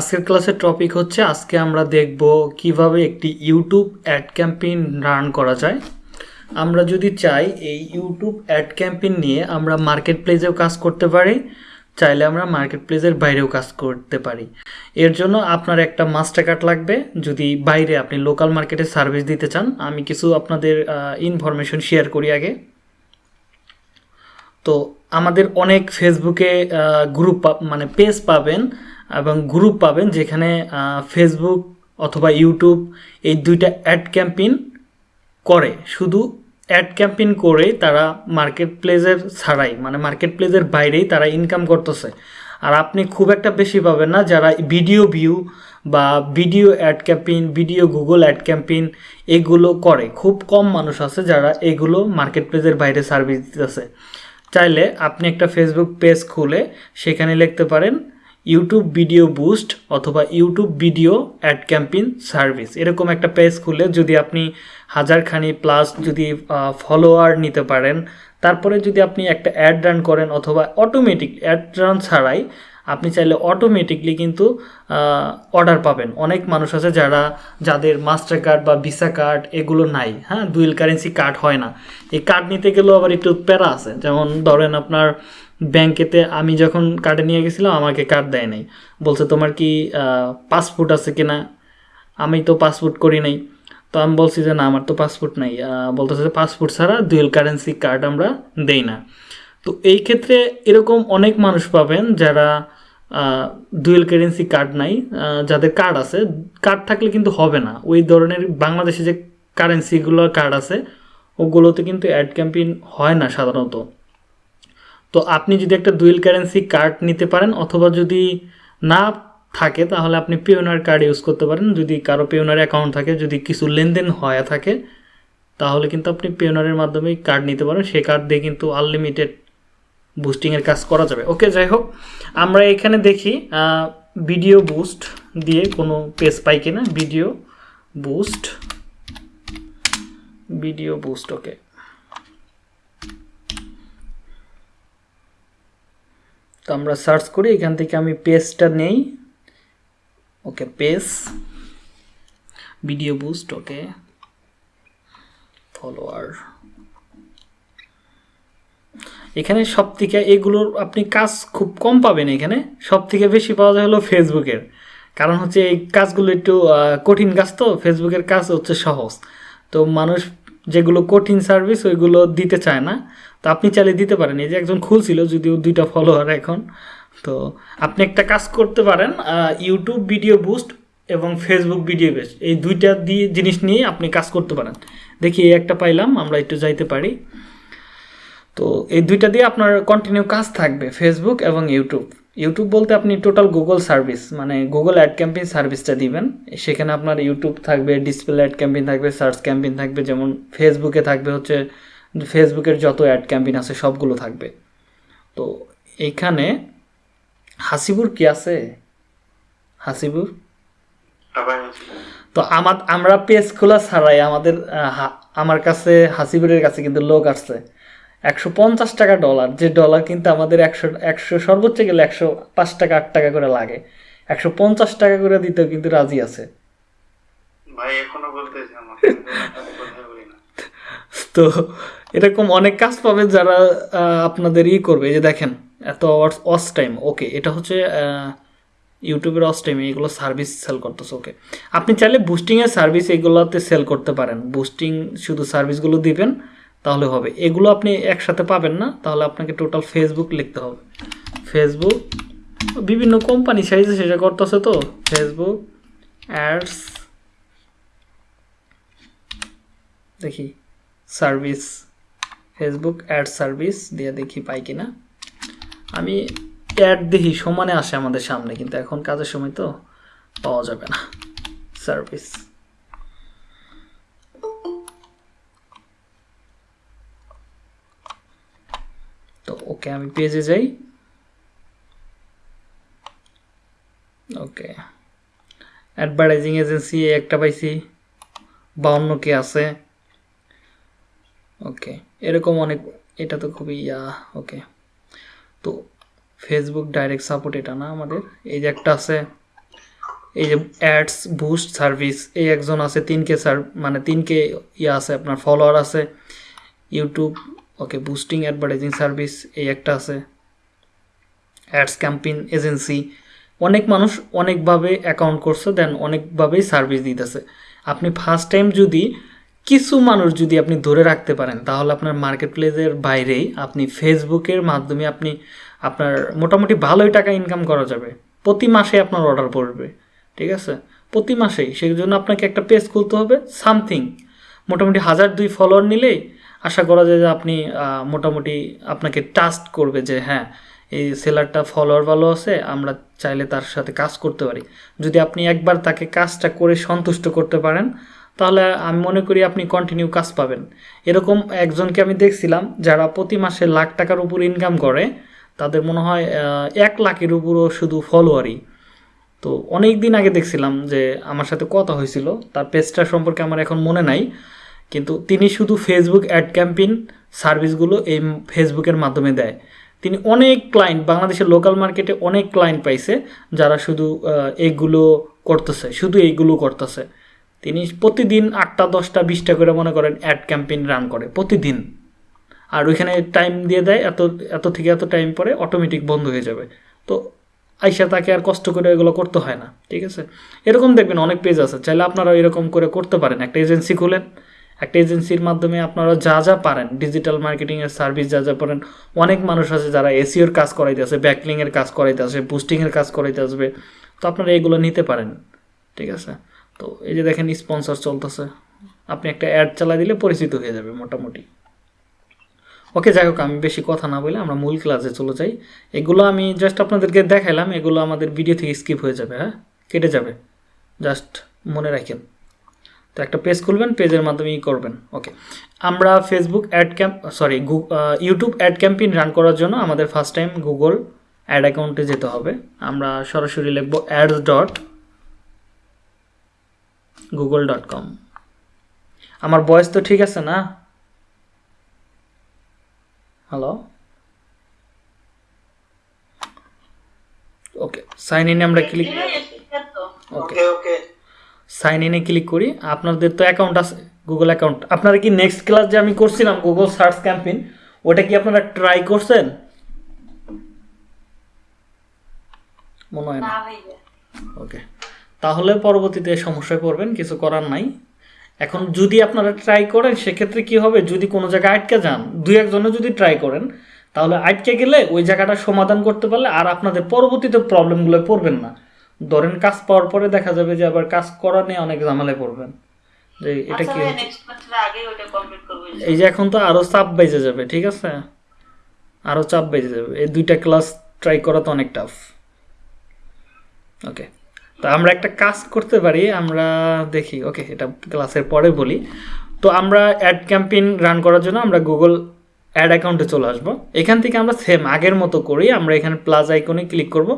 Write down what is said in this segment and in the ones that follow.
আজকের ক্লাসের টপিক হচ্ছে, আজকে আমরা দেখব কীভাবে একটি ইউটিউব অ্যাড ক্যাম্পেইন রান করা যায়। আমরা যদি চাই এই ইউটিউব অ্যাড ক্যাম্পেইন নিয়ে আমরা মার্কেট প্লেসেও কাজ করতে পারি, চাইলে আমরা মার্কেট প্লেসের বাইরেও কাজ করতে পারি। এর জন্য আপনার একটা মাস্টার কার্ড লাগবে। যদি বাইরে আপনি লোকাল মার্কেটে সার্ভিস দিতে চান, আমি কিছু আপনাদের ইনফরমেশন শেয়ার করি আগে। তো আমাদের অনেক ফেসবুকে গ্রুপ মানে পেজ পাবেন। এবং গ্রুপ পাবেন যেখানে ফেসবুক অথবা ইউটিউব এই দুইটা অ্যাড ক্যাম্পেইন করে। শুধু অ্যাড ক্যাম্পেইন করে তারা মার্কেট প্লেসের ছাড়াই মানে মার্কেট প্লেসের বাইরেই তারা ইনকাম করতেছে। আর আপনি খুব একটা বেশি পাবেন না যারা ভিডিও ভিউ বা video ad campaign video Google ad campaign এগুলো করে। খুব কম মানুষ আছে যারা এগুলো মার্কেট প্লেসের বাইরে সার্ভিস দিতেছে। চাইলে আপনি একটা ফেসবুক পেজ খুলে সেখানে লিখতে পারেন ইউটিউব ভিডিও বুস্ট অথবা YouTube video ad campaign service এরকম একটা পেজ খুলে যদি আপনি হাজারখানি প্লাস যদি ফলোয়ার নিতে পারেন, তারপরে যদি আপনি একটা অ্যাড রান করেন অথবা অটোমেটিক অ্যাড রান ছাড়াই আপনি চাইলে অটোমেটিকলি কিন্তু অর্ডার পাবেন। অনেক মানুষ আছে যারা, যাদের মাস্টার কার্ড বা ভিসা কার্ড এগুলো নাই হ্যাঁ? দুইল কারেন্সি কার্ড হয় না। এই কার্ড নিতে গেলেও আবার একটু প্যারা আছে। যেমন ধরেন আপনার ব্যাংকেতে আমি যখন কার্ডে নিয়ে গেছিলাম, আমাকে কার্ড দেয় নাই। বলছে, তোমার কি পাসপোর্ট আছে কিনা? আমি তো পাসপোর্ট করি নাই। তো আমি বলছি যে, না, আমার তো পাসপোর্ট নাই। বলতেছে যে পাসপোর্ট ছাড়া দুয়েল কারেন্সি কার্ড আমরা দেই না। তো এই ক্ষেত্রে এরকম অনেক মানুষ পাবেন যারা ডুয়েল কারেন্সি কার্ড নাই যাদের কার্ড আছে। কার্ড থাকলে কিন্তু হবে না। ওই ধরনের বাংলাদেশে যে কারেন্সিগুলো কার্ড আছে, ওগুলোতে কিন্তু অ্যাড ক্যাম্পেইন হয় না সাধারণত। তো আপনি যদি একটা ডুয়েল কারেন্সি কার্ড নিতে পারেন অথবা যদি না থাকে, তাহলে আপনি পিওনার কার্ড ইউজ করতে পারেন। যদি কারও পিওনার অ্যাকাউন্ট থাকে, যদি কিছু লেনদেন হয়ে থাকে, তাহলে কিন্তু আপনি পিওনারের মাধ্যমেই কার্ড নিতে পারেন। সেই কার্ড দিয়ে কিন্তু আনলিমিটেড বুস্টিংয়ের কাজ করা যাবে। ওকে যাই হোক, আমরা এখানে দেখি ভিডিও বুস্ট দিয়ে কোনো পেজ পাই কিনা। Video boost video boost okay তো আমরা সার্চ করি, এখান থেকে আমি পেজটা নেই। Okay page video boost okay follower এখানে সব থেকে এগুলোর আপনি কাজ খুব কম পাবেন এখানে। সব থেকে বেশি পাওয়া যায় হলো ফেসবুকের কারণ হচ্ছে এই কাজগুলো একটু কঠিন কাজ তো ফেসবুকের কাজ হচ্ছে সহজ। তো মানুষ যেগুলো কঠিন সার্ভিস ওইগুলো দিতে চায় না। তো আপনি চাইলে দিতে পারেন। এই যে একজন খুলছিল, যদিও দুইটা ফলোয়ার এখন। তো আপনি একটা কাজ করতে পারেন ইউটিউব ভিডিও বুস্ট এবং ফেসবুক ভিডিও বেস্ট এই দুইটা দিয়ে জিনিস নিয়ে আপনি কাজ করতে পারেন। দেখি এই একটা পাইলাম, আমরা একটু যাইতে পারি। তো এই দুইটা দিয়ে আপনার কন্টিনিউ কাজ থাকবে ফেসবুক এবং ইউটিউব ইউটিউব বলতে আপনি টোটাল গুগল সার্ভিস মানে গুগল অ্যাড ক্যাম্পেইন সার্ভিসটা দিবেন। সেখানে আপনার ইউটিউব থাকবে ডিসপ্লে অ্যাড ক্যাম্পেইন থাকবে সার্চ ক্যাম্পেইন থাকবে, যেমন ফেসবুকে থাকবে হচ্ছে ফেসবুকের যত অ্যাড ক্যাম্পেইন আছে সবগুলো থাকবে। তো এইখানে হাসিবুর কি আছে? হাসিবুর? তো আমার, আমরা পেজ খোলা ছাড়াই আমাদের আমার কাছে, হাসিবুরের কাছে কিন্তু লোক আসছে। একশো পঞ্চাশ টাকা ডলার যে ডলার কিন্তু আমাদের একশো একশো সর্বোচ্চ গেলে একশো পাঁচ টাকা আট টাকা করে লাগে। একশো পঞ্চাশ টাকা করে দিতেও কিন্তু রাজি আছে। ভাই এখনও বলতেছে তো এরকম অনেক কাজ পাবে যারা আপনাদের ই করবে যে দেখেন এত অস টাইম ওকে এটা হচ্ছে ইউটিউবের অস টাইম এগুলো সার্ভিস সেল করতেছে ওকে আপনি চাইলে বুস্টিংয়ের সার্ভিস এগুলোতে সেল করতে পারেন। বুস্টিং শুধু সার্ভিসগুলো দিবেন তাহলে হবে। এগুলো আপনি একসাথে পাবেন না, তাহলে আপনাকে টোটাল ফেসবুক লিখতে হবে। ফেসবুক বিভিন্ন কোম্পানি সাইজে সেটা করতেছে তো। ফেসবুক অ্যাডস দেখি সার্ভিস ফেসবুক অ্যাড সার্ভিস দিয়ে দেখি পাই কিনা। আমি অ্যাড দেখি, সমানে আসে আমাদের সামনে, কিন্তু এখন কাজের সময় তো পাওয়া যাবে না। সার্ভিস ওকে, আমি পেজে যাই। ওকে। অ্যাডভার্টাইজিং এজেন্সি একটা পাইছি, বাউন্ন কে আছে। ওকে, এরকম অনেক, এটা তো খুবই, ইয়া, ওকে। তো ফেসবুক ডাইরেক্ট সাপোর্ট এটা না আমাদের? এই যে একটা আছে, এই যে অ্যাডস বুস্ট সার্ভিস এই একজন আছে, তিনকে সার মানে তিনকে ইয়ে আছে, আপনার ফলোয়ার আছে। YouTube okay boosting advertising service এই একটা আছে। অ্যাডস ক্যাম্পেইন এজেন্সি অনেক মানুষ অনেকভাবে অ্যাকাউন্ট করছে দেন অনেকভাবেই সার্ভিস দিতেছে। আপনি ফার্স্ট টাইম যদি কিছু মানুষ যদি আপনি ধরে রাখতে পারেন, তাহলে আপনার মার্কেট প্লেসের বাইরেই আপনি ফেসবুকের মাধ্যমে আপনি আপনার মোটামুটি ভালোই টাকা ইনকাম করা যাবে। প্রতি মাসে আপনার অর্ডার পড়বে, ঠিক আছে? প্রতি মাসেই। সেই জন্য আপনাকে একটা পেজ খুলতে হবে সামথিং মোটামুটি হাজার দুই ফলোয়ার নিলেই আশা করা যায় যে আপনি মোটামুটি আপনাকে ট্রাস্ট করবে যে হ্যাঁ এই সেলারটা ফলোয়ার ভালো আছে, আমরা চাইলে তার সাথে কাজ করতে পারি। যদি আপনি একবার তাকে কাজটা করে সন্তুষ্ট করতে পারেন, তাহলে আমি মনে করি আপনি কন্টিনিউ কাজ পাবেন। এরকম একজনকে আমি দেখছিলাম, যারা প্রতি মাসে লাখ টাকার উপর ইনকাম করে, তাদের মনে হয় এক লাখের উপরও শুধু ফলোয়ারই তো অনেক দিন আগে দেখছিলাম যে আমার সাথে কথা হয়েছিল, তার পেজটা সম্পর্কে আমার এখন মনে নাই। কিন্তু তিনি শুধু ফেসবুক অ্যাড ক্যাম্পেইন সার্ভিসগুলো এই ফেসবুকের মাধ্যমে দেয়। তিনি অনেক ক্লায়েন্ট বাংলাদেশের লোকাল মার্কেটে অনেক ক্লায়েন্ট পাইছে, যারা শুধু এইগুলো করতেছে, শুধু এইগুলো করতেছে। তিনি প্রতিদিন আটটা, দশটা, বিশটা করে মনে করেন অ্যাড ক্যাম্পেইন রান করে, প্রতিদিন। আর ওইখানে টাইম দিয়ে দেয়, এত এত থেকে এত টাইম পরে অটোমেটিক বন্ধ হয়ে যাবে। তো আইসা তাকে আর কষ্ট করে এগুলো করতে হয় না, ঠিক আছে? এরকম দেখবেন অনেক পেজ আছে, চাইলে আপনারা এরকম করে করতে পারেন। একটা এজেন্সি খুলেন একটা এজেন্সির মাধ্যমে আপনারা যা যা পারেন ডিজিটাল মার্কেটিংয়ের সার্ভিস যা যা পারেন, অনেক মানুষ আছে যারা এসিওর কাজ করাইতে আসে ব্যাকলিংয়ের কাজ করাইতে আসবে বুস্টিংয়ের কাজ করাইতে আসবে। তো আপনারা এগুলো নিতে পারেন, ঠিক আছে? তো এই যে দেখেন স্পন্সর চলতেছে, আপনি একটা অ্যাড চালাই দিলে পরিচিত হয়ে যাবে মোটামুটি। ওকে, যাই হোক, আমি বেশি কথা না বলে আমরা মূল ক্লাসে চলে যাই। এগুলো আমি জাস্ট আপনাদেরকে দেখাইলাম, এগুলো আমাদের ভিডিও থেকে স্কিপ হয়ে যাবে হ্যাঁ? কেটে যাবে জাস্ট মনে রাখেন। তো একটা পেজ খুলবেন পেজের মাধ্যমে ই করবেন ওকে আমরা Facebook ad camp sorry YouTube ad campaign run করার জন্য আমাদের ফার্স্ট টাইম গুগল অ্যাড অ্যাকাউন্টে যেতে হবে আমরা সরাসরি লিখব ads dot Google dot com আমার বয়স তো ঠিক আছে না হ্যালো ওকে সাইন ইনে আমরা ক্লিক ওকে ওকে সাইন ইনে ক্লিক করি। আপনাদের তো অ্যাকাউন্ট আছে গুগল অ্যাকাউন্ট আপনারা কি নেক্সট ক্লাস যে আমি করছিলাম গুগল সার্চ ক্যাম্পেইন ওটা কি আপনারা ট্রাই করছেন? মনে হয় না। ওকে তাহলে পরবর্তীতে সমস্যায় পড়বেন কিছু করার নাই। এখন যদি আপনারা ট্রাই করেন সেক্ষেত্রে কি হবে? যদি কোনো জায়গায় আটকে যান দুই একজনে যদি ট্রাই করেন তাহলে আটকে গেলে ওই জায়গাটা সমাধান করতে পারলে আর আপনাদের পরবর্তীতে প্রবলেমগুলো পড়বেন না। ধরেন কাজ পাওয়ার পরে দেখা যাবে যে আবার কাজ করা নিয়ে অনেক ঝামেলায় পড়বেন। যে এটা আচ্ছা কি এই যে এখন তো আরও চাপ বেজে যাবে ঠিক আছে? আরও চাপ বেজে যাবে। এই দুইটা ক্লাস ট্রাই করা তো অনেক টাফ ওকে তো আমরা একটা কাজ করতে পারি আমরা দেখি। ওকে এটা ক্লাসের পরে বলি। তো আমরা অ্যাড ক্যাম্পেইন রান করার জন্য আমরা গুগল অ্যাড অ্যাকাউন্টে চলে আসব। এখান থেকে আমরা সেম আগের মতো করি আমরা এখানে প্লাস আইকনে ক্লিক করব।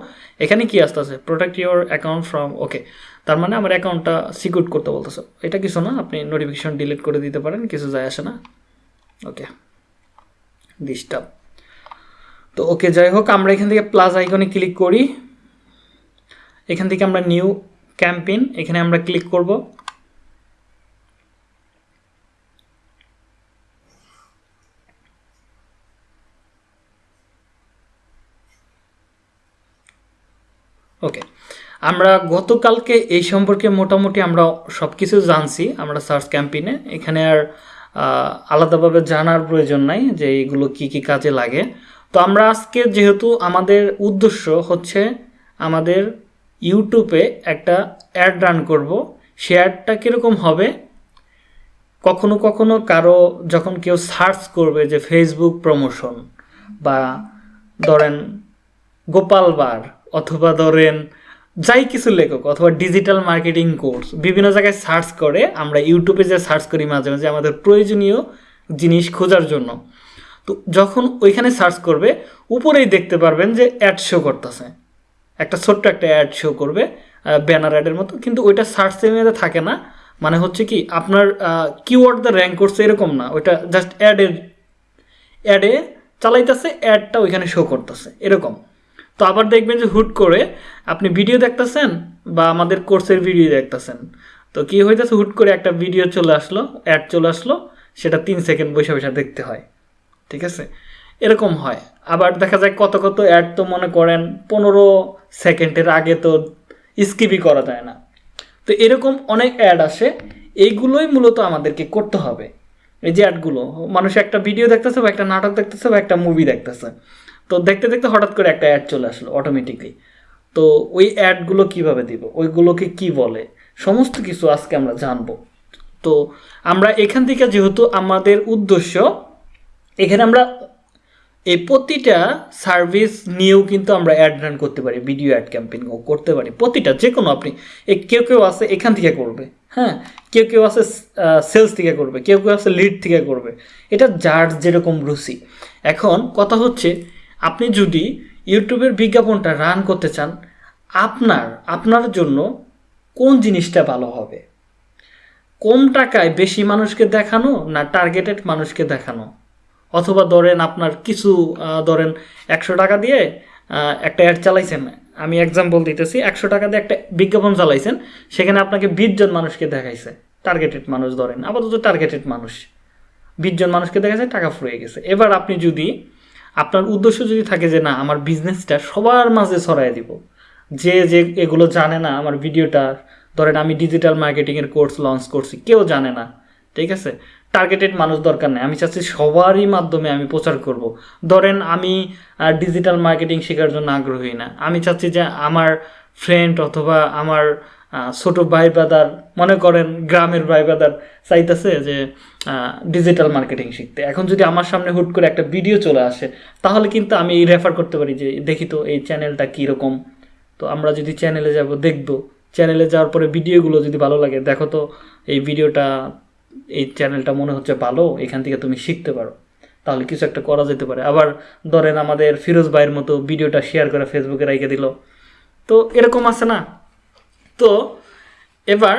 এখানে কি আসতেছে? Protect your account from okay তার মানে আমার অ্যাকাউন্টটা সিকিউর করতে বলতেছে। এটা কিছু না, আপনি নোটিফিকেশন ডিলিট করে দিতে পারেন, কিছু যায় আসে না। ওকে ডিস্টার্ব তো ওকে যাই হোক, আমরা এখান থেকে প্লাস আইকনে ক্লিক করি। এখান থেকে আমরা নিউ ক্যাম্পেইন এখানে আমরা ক্লিক করব ওকে আমরা গতকালকে এই সম্পর্কে মোটামুটি আমরা সব কিছু জানছি, আমরা সার্চ ক্যাম্পেইনে। এখানে আর আলাদাভাবে জানার প্রয়োজন নাই যে এইগুলো কি কি কাজে লাগে। তো আমরা আজকে যেহেতু আমাদের উদ্দেশ্য হচ্ছে আমাদের ইউটিউবে একটা অ্যাড রান করব। সে অ্যাডটা কীরকম হবে? কখনো কখনো কারও যখন কেউ সার্চ করবে যে ফেসবুক প্রমোশন বা ধরেন গোপাল বার অথবা ধরেন যাই কিছু লেখক অথবা ডিজিটাল মার্কেটিং কোর্স বিভিন্ন জায়গায় সার্চ করে, আমরা ইউটিউবে যে সার্চ করি মাঝে মাঝে আমাদের প্রয়োজনীয় জিনিস খোঁজার জন্য। তো যখন ওইখানে সার্চ করবে, উপরেই দেখতে পারবেন যে অ্যাড শো করতেছে। একটা ছোট্ট একটা অ্যাড শো করবে ব্যানার অ্যাডের মতো, কিন্তু ওইটা সার্চ এরিয়াতে থাকে না। মানে হচ্ছে কি, আপনার কিওয়ার্ড দ্য র্যাঙ্ক করছে এরকম না। ওইটা জাস্ট অ্যাডের অ্যাডে চালাইতেছে অ্যাডটা ওইখানে শো করতেছে। এরকম। তো আবার দেখবেন যে হুট করে আপনি ভিডিও দেখতেছেন বা আমাদের কোর্সের ভিডিও দেখতেছেন। তো কি হইতেছে? হুট করে একটা ভিডিও চলে আসলো অ্যাড চলে আসলো, সেটা তিন সেকেন্ড বসে বসে দেখতে হয়। ঠিক আছে? এরকম হয়। আবার দেখা যায় কত কত অ্যাড তো মনে করেন পনেরো সেকেন্ডের আগে তো স্কিপই করা যায় না। তো এরকম অনেক অ্যাড আসে, এইগুলোই মূলত আমাদেরকে করতে হবে। এই যে অ্যাডগুলো মানুষ একটা ভিডিও দেখতেছে বা একটা নাটক দেখতেছে বা একটা মুভি দেখতেছে। তো দেখতে দেখতে হঠাৎ করে একটা অ্যাড চলে আসলো অটোমেটিকলি তো ওই অ্যাডগুলো কীভাবে দিব? ওইগুলোকে কি বলে? সমস্ত কিছু আজকে আমরা জানব। তো আমরা এখান থেকে যেহেতু আমাদের উদ্দেশ্য, এখানে আমরা এই প্রতিটা সার্ভিস নিয়েও কিন্তু আমরা অ্যাড রান করতে পারি ভিডিও অ্যাড ক্যাম্পেইন করতে পারি। প্রতিটা যে কোনো আপনি কেউ কেউ আছে এখান থেকে করবে হ্যাঁ? কেউ কেউ আছে সেলস থেকে করবে, কেউ কেউ আছে লিড থেকে করবে। এটা যার যেরকম রুচি। এখন কথা হচ্ছে আপনি যদি ইউটিউবের বিজ্ঞাপনটা রান করতে চান, আপনার আপনার জন্য কোন জিনিসটা ভালো হবে? কম টাকায় বেশি মানুষকে দেখানো না টার্গেটেড মানুষকে দেখানো? অথবা ধরেন আপনার কিছু ধরেন একশো টাকা দিয়ে একটা অ্যাড চালাইছেন। আমি এক্সাম্পল দিতেছি, একশো টাকা দিয়ে একটা বিজ্ঞাপন চালাইছেন, সেখানে আপনাকে বিশ জন মানুষকে দেখাইছে। টার্গেটেড মানুষ ধরেন, আপাতত টার্গেটেড মানুষ। বিশ জন মানুষকে দেখাচ্ছে টাকা ফুরিয়ে গেছে। এবার আপনি যদি আপনার উদ্দেশ্য যদি থাকে যে না, আমার বিজনেসটা সবার মাঝে ছড়াই দিব। যে যে এগুলো জানে না আমার ভিডিওটা ধরেন আমি ডিজিটাল মার্কেটিংয়ের কোর্স লঞ্চ করছি, কেউ জানে না, ঠিক আছে? টার্গেটেড মানুষ দরকার নেই। আমি চাচ্ছি সবারই মাধ্যমে আমি প্রচার করব। ধরেন আমি ডিজিটাল মার্কেটিং শেখার জন্য আগ্রহী না। আমি চাচ্ছি যে আমার ফ্রেন্ড অথবা আমার ছোট ভাই ব্রাদার মনে করেন গ্রামের ভাই ব্রাদার চাইতেছে যে ডিজিটাল মার্কেটিং শিখতে। এখন যদি আমার সামনে হুট করে একটা ভিডিও চলে আসে, তাহলে কিন্তু আমি এই রেফার করতে পারি যে, দেখি তো এই চ্যানেলটা কীরকম? তো আমরা যদি চ্যানেলে যাব, দেখব। চ্যানেলে যাওয়ার পরে ভিডিওগুলো যদি ভালো লাগে, দেখো তো এই ভিডিওটা এই চ্যানেলটা মনে হচ্ছে ভালো, এখান থেকে তুমি শিখতে পারো। তাহলে কিছু একটা করা যেতে পারে। আবার ধরেন আমাদের ফিরোজ ভাইয়ের মতো ভিডিওটা শেয়ার করে ফেসবুকে রেখে দিল। তো এরকম আছে না? তো এবার